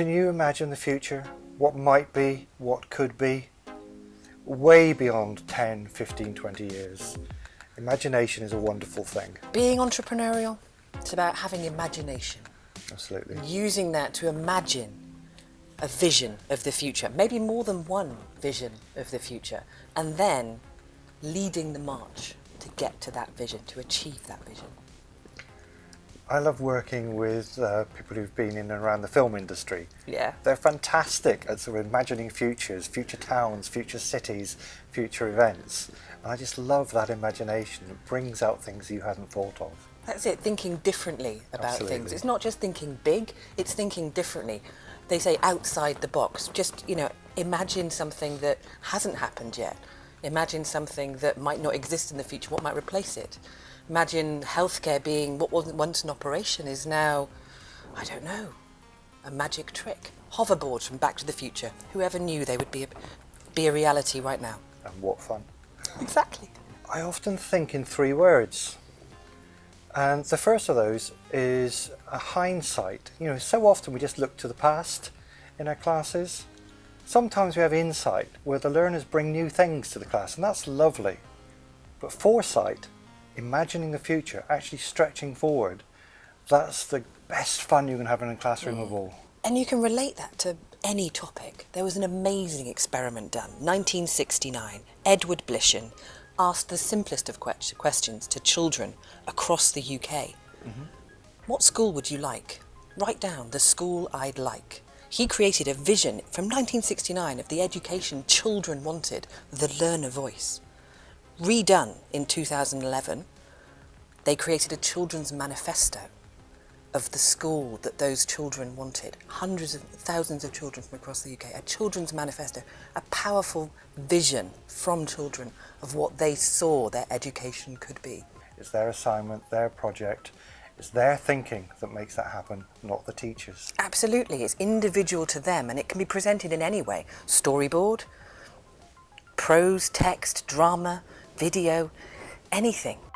Can you imagine the future? What might be, what could be? Way beyond 10, 15, 20 years. Imagination is a wonderful thing. Being entrepreneurial, it's about having imagination. Absolutely. Using that to imagine a vision of the future, maybe more than one vision of the future, and then leading the march to get to that vision, to achieve that vision. I love working with uh, people who've been in and around the film industry. Yeah. They're fantastic at sort of imagining futures, future towns, future cities, future events. And I just love that imagination. It brings out things you hadn't thought of. That's it, thinking differently about Absolutely. things. It's not just thinking big, it's thinking differently. They say outside the box. Just, you know, imagine something that hasn't happened yet. Imagine something that might not exist in the future. What might replace it? Imagine healthcare being what wasn't once an operation is now, I don't know, a magic trick. Hoverboards from Back to the Future. Whoever knew they would be a, be a reality right now? And what fun. Exactly. I often think in three words. And the first of those is a hindsight. You know, so often we just look to the past in our classes. Sometimes we have insight where the learners bring new things to the class, and that's lovely. But foresight, imagining the future, actually stretching forward, that's the best fun you can have in a classroom of all. And you can relate that to any topic. There was an amazing experiment done, 1969. Edward Blishen asked the simplest of que- questions to children across the UK. Mm-hmm. What school would you like? Write down the school I'd like. He created a vision from 1969 of the education children wanted, the learner voice. Redone in 2011, they created a children's manifesto of the school that those children wanted. Hundreds of thousands of children from across the UK. A children's manifesto, a powerful vision from children of what they saw their education could be. It's their assignment, their project, it's their thinking that makes that happen, not the teachers. Absolutely, it's individual to them and it can be presented in any way. Storyboard, prose, text, drama, video, anything.